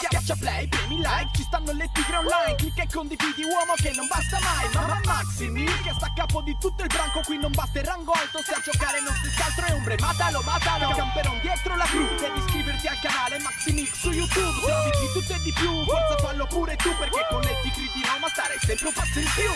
Schiaccia play, premi like, ci stanno le tigre online. Clicca e condividi uomo che non basta mai. Mamma Maximi che sta a capo di tutto il branco. Qui non basta il rango alto se a giocare non si altro è ombre. Matalo, matalo, camperon dietro la crew Devi iscriverti al canale Maximix su YouTube. Se di tutto e di più, forza fallo pure tu Perché con le tigre di Roma stare sempre un passo in più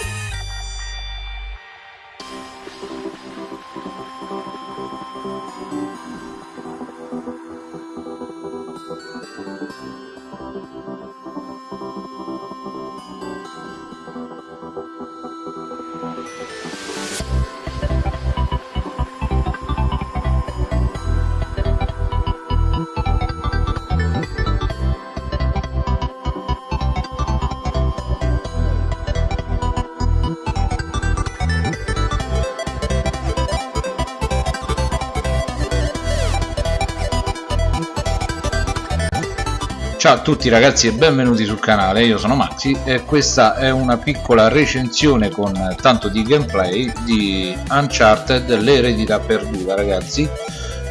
Ciao a tutti ragazzi e benvenuti sul canale, io sono Maxi e questa è una piccola recensione con tanto di gameplay di Uncharted l'eredità perduta ragazzi.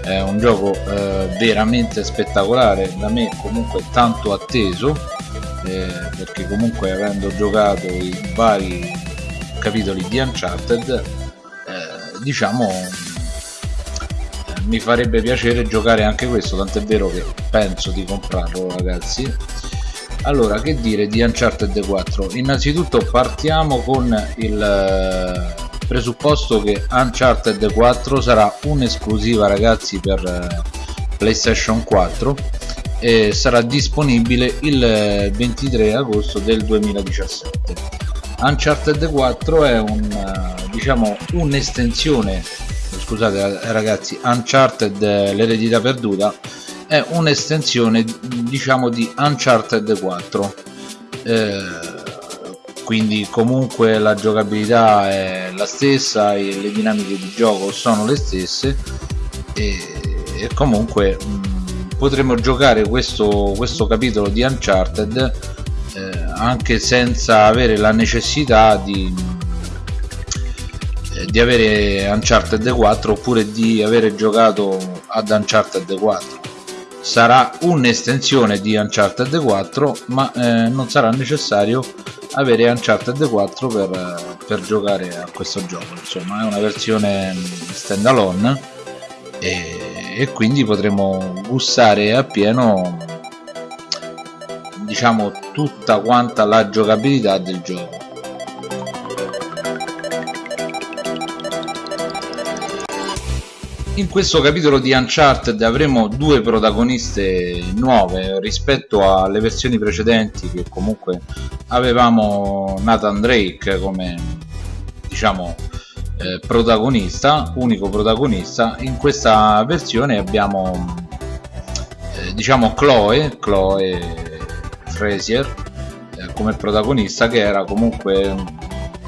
È un gioco eh, veramente spettacolare, da me comunque tanto atteso eh, perché comunque avendo giocato i vari capitoli di Uncharted eh, diciamo mi farebbe piacere giocare anche questo tant'è vero che penso di comprarlo ragazzi. Allora che dire di Uncharted 4 innanzitutto partiamo con il eh, presupposto che Uncharted 4 sarà un'esclusiva ragazzi per eh, PlayStation 4 e sarà disponibile il 23 eh, agosto del 2017 Uncharted 4 è un diciamo un'estensione scusate ragazzi Uncharted l'eredità perduta è un'estensione diciamo di Uncharted 4 eh, quindi comunque la giocabilità è la stessa e le dinamiche di gioco sono le stesse e, e comunque mh, potremo giocare questo, questo capitolo di Uncharted eh, anche senza avere la necessità di di avere Uncharted 4 oppure di avere giocato ad Uncharted 4 sarà un'estensione di Uncharted 4 ma eh, non sarà necessario avere Uncharted 4 per, per, giocare a questo gioco. Insomma è una versione stand alone e, e quindi potremo gustare appieno diciamo tutta quanta la giocabilità del gioco In questo capitolo di Uncharted avremo due protagoniste nuove rispetto alle versioni precedenti che comunque avevamo Nathan Drake come diciamo eh, protagonista, unico protagonista. In questa versione abbiamo eh, diciamo Chloe, Chloe Frazier eh, come protagonista che era comunque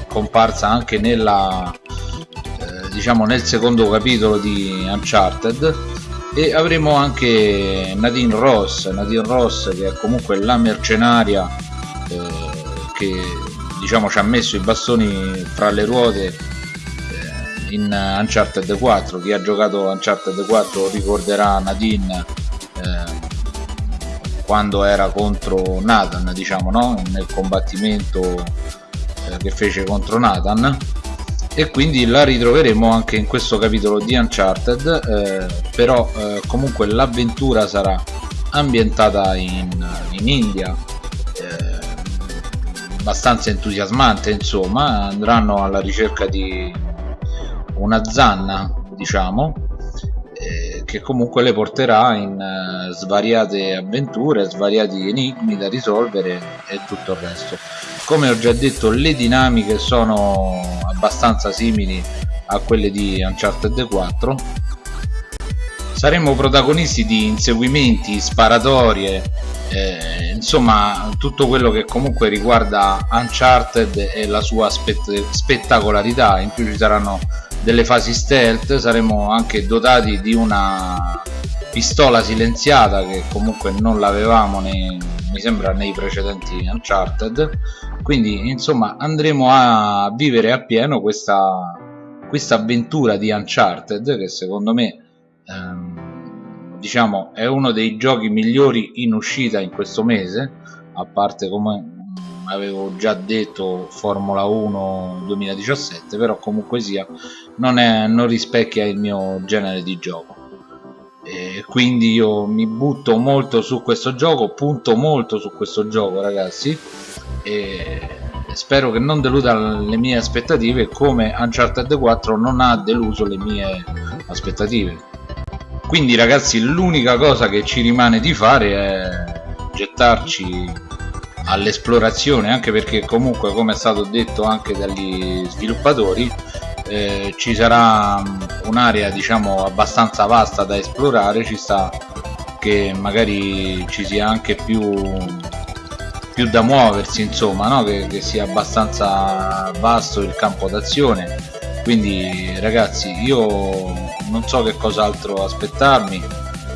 comparsa anche nella diciamo nel secondo capitolo di Uncharted e avremo anche Nadine Ross. Nadine Ross che è comunque la mercenaria eh, che diciamo ci ha messo i bastoni fra le ruote eh, in Uncharted 4 chi ha giocato Uncharted 4 ricorderà Nadine eh, quando era contro Nathan diciamo no? nel combattimento eh, che fece contro Nathan e quindi la ritroveremo anche in questo capitolo di Uncharted eh, però eh, comunque l'avventura sarà ambientata in, in India eh, abbastanza entusiasmante insomma andranno alla ricerca di una zanna diciamo eh, che comunque le porterà in uh, svariate avventure, svariati enigmi da risolvere e tutto il resto. Come ho già detto le dinamiche sono abbastanza simili a quelle di Uncharted 4 saremo protagonisti di inseguimenti, sparatorie eh, insomma tutto quello che comunque riguarda Uncharted e la sua spett spettacolarità. In più ci saranno delle fasi stealth saremo anche dotati di una pistola silenziata che comunque non l'avevamo mi sembra nei precedenti Uncharted quindi insomma andremo a vivere appieno questa, questa avventura di Uncharted che secondo me ehm, diciamo è uno dei giochi migliori in uscita in questo mese a parte come avevo già detto Formula 1 2017 però comunque sia non, è, non rispecchia il mio genere di gioco. E quindi io mi butto molto su questo gioco punto molto su questo gioco ragazzi e spero che non deluda le mie aspettative come Uncharted 4 non ha deluso le mie aspettative. Quindi ragazzi l'unica cosa che ci rimane di fare è gettarci all'esplorazione anche perché comunque come è stato detto anche dagli sviluppatori eh, ci sarà mm, un'area diciamo abbastanza vasta da esplorare ci sta che magari ci sia anche più più da muoversi insomma no? che, che sia abbastanza vasto il campo d'azione. Quindi ragazzi io non so che cos'altro aspettarmi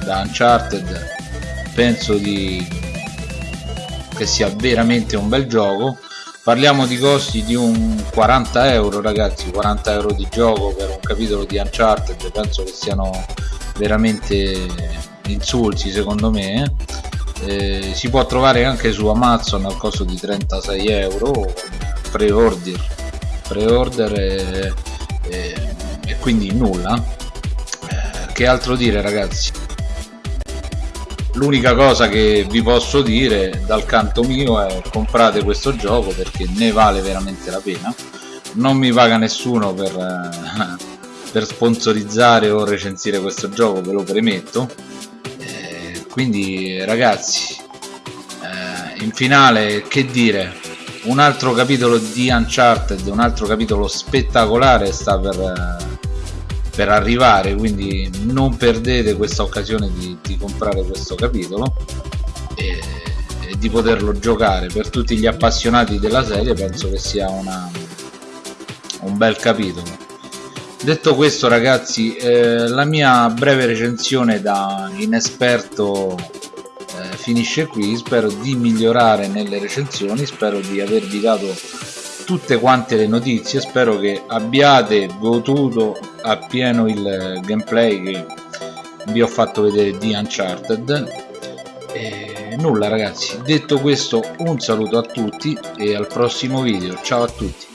da Uncharted. Penso di che sia veramente un bel gioco. Parliamo di costi di un 40 euro ragazzi 40 euro di gioco per un capitolo di Uncharted penso che siano veramente insulti secondo me eh, si può trovare anche su Amazon al costo di 36 euro pre-order pre-order e, e, e, quindi nulla. Eh, che altro dire ragazzi? L'unica cosa che vi posso dire dal canto mio è comprate questo gioco perché ne vale veramente la pena. Non mi paga nessuno per, eh, per sponsorizzare o recensire questo gioco ve lo premetto. eh, quindi ragazzi eh, in finale che dire? Un altro capitolo di Uncharted un altro capitolo spettacolare sta per eh, per arrivare quindi non perdete questa occasione di, di comprare questo capitolo e, e, di poterlo giocare. Per tutti gli appassionati della serie penso che sia una, un bel capitolo detto questo ragazzi eh, la mia breve recensione da inesperto eh, finisce qui. Spero di migliorare nelle recensioni spero di avervi dato tutte quante le notizie spero che abbiate goduto appieno il gameplay che vi ho fatto vedere di Uncharted. E nulla ragazzi. Detto questo un saluto a tutti e al prossimo video. Ciao a tutti